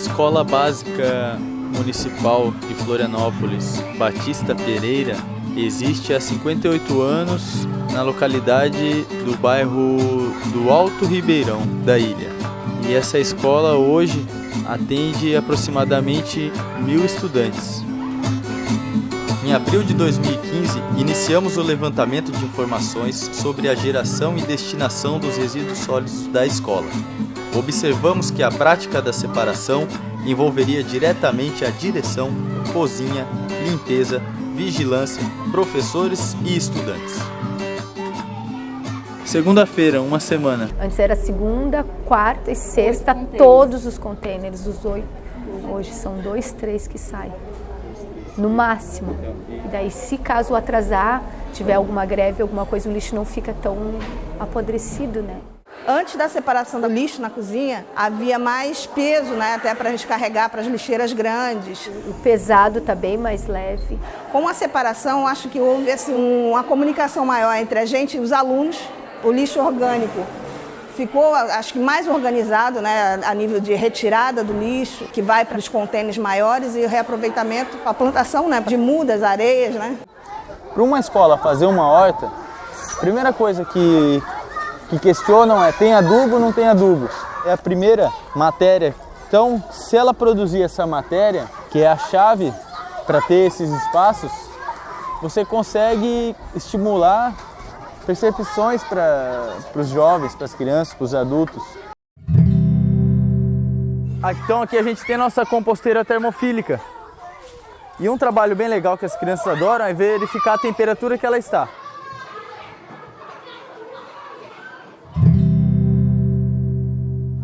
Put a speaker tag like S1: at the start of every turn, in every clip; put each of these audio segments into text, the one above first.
S1: Escola Básica Municipal de Florianópolis, Batista Pereira, existe há 58 anos na localidade do bairro do Alto Ribeirão da ilha. E essa escola hoje atende aproximadamente mil estudantes. Em abril de 2015, iniciamos o levantamento de informações sobre a geração e destinação dos resíduos sólidos da escola. Observamos que a prática da separação envolveria diretamente a direção, cozinha, limpeza, vigilância, professores e estudantes. Segunda-feira, uma semana.
S2: Antes era segunda, quarta e sexta, todos os contêineres, os oito. Hoje são dois, três que saem, no máximo. E daí, se caso atrasar, tiver alguma greve, alguma coisa, o lixo não fica tão apodrecido, né?
S3: Antes da separação do lixo na cozinha, havia mais peso, né, até para a gente carregar para as lixeiras grandes.
S2: O pesado está bem mais leve.
S3: Com a separação, acho que houve assim, uma comunicação maior entre a gente e os alunos. O lixo orgânico ficou, acho que mais organizado, né, a nível de retirada do lixo, que vai para os contêineres maiores e o reaproveitamento, a plantação né, de mudas, areias. Né.
S4: Para uma escola fazer uma horta, primeira coisa que que questionam é tem adubo ou não tem adubo? É a primeira matéria. Então, se ela produzir essa matéria, que é a chave para ter esses espaços, você consegue estimular percepções para os jovens, para as crianças, para os adultos. Então aqui a gente tem a nossa composteira termofílica. E um trabalho bem legal que as crianças adoram é verificar a temperatura que ela está.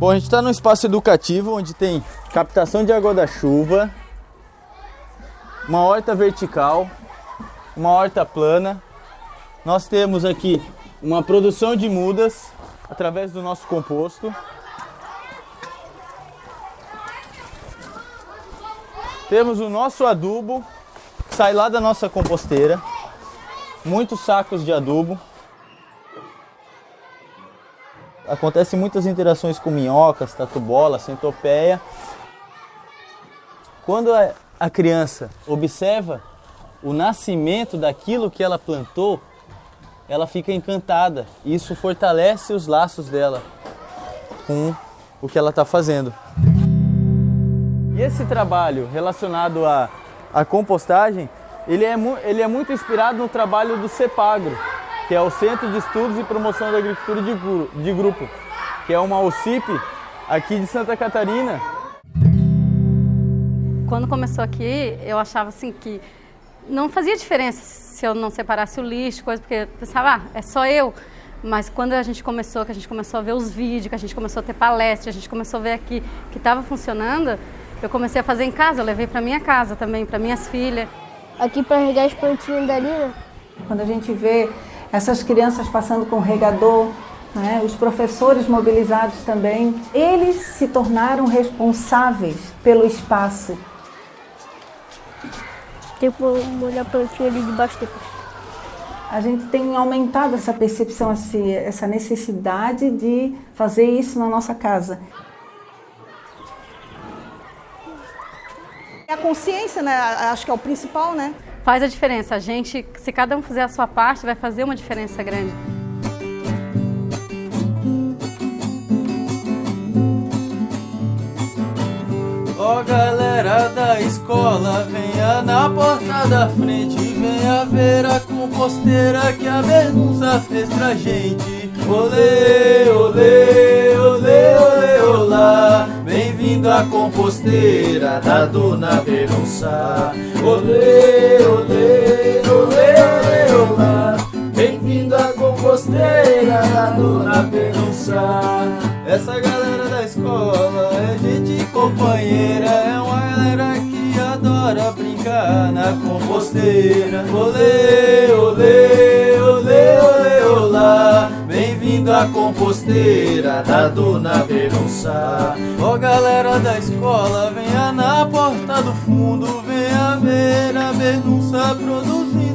S4: Bom, a gente está num espaço educativo onde tem captação de água da chuva, uma horta vertical, uma horta plana. Nós temos aqui uma produção de mudas através do nosso composto. Temos o nosso adubo, que sai lá da nossa composteira. Muitos sacos de adubo. Acontecem muitas interações com minhocas, tatu-bola, centopeia. Quando a criança observa o nascimento daquilo que ela plantou, ela fica encantada. Isso fortalece os laços dela com o que ela está fazendo. E esse trabalho relacionado à, à compostagem, ele é, ele é muito inspirado no trabalho do CEPAGRO, que é o Centro de Estudos e Promoção da Agricultura de, de Grupo, que é uma OCIP aqui de Santa Catarina.
S5: Quando começou aqui, eu achava assim que não fazia diferença se eu não separasse o lixo, coisa, porque eu pensava, ah, é só eu. Mas quando a gente começou, que a gente começou a ver os vídeos, que a gente começou a ter palestra, a gente começou a ver aqui que estava funcionando, eu comecei a fazer em casa, eu levei para minha casa também, para minhas filhas.
S6: Aqui para regar as plantinhas dali, né?
S3: Quando a gente vê essas crianças passando com regador, né, os professores mobilizados também, eles se tornaram responsáveis pelo espaço.
S6: Tem que molhar a plantinha ali debaixo depois.
S3: A gente tem aumentado essa percepção, essa necessidade de fazer isso na nossa casa. A consciência, né, acho que é o principal, né?
S5: Faz a diferença. A gente, se cada um fizer a sua parte, vai fazer uma diferença grande.
S1: Ó oh, galera da escola, venha na porta da frente Venha ver a composteira que a Bergunça fez pra gente Olê, olê, À composteira da Dona Bergunça Olê, olê, olê, olê, olá. Bem-vindo à composteira da Dona Bergunça Essa galera da escola é gente companheira É uma galera que adora brincar na composteira. Olê, olê, À composteira da Dona Beronça Ó oh, galera da escola, venha na porta do fundo Venha ver a nosso adulto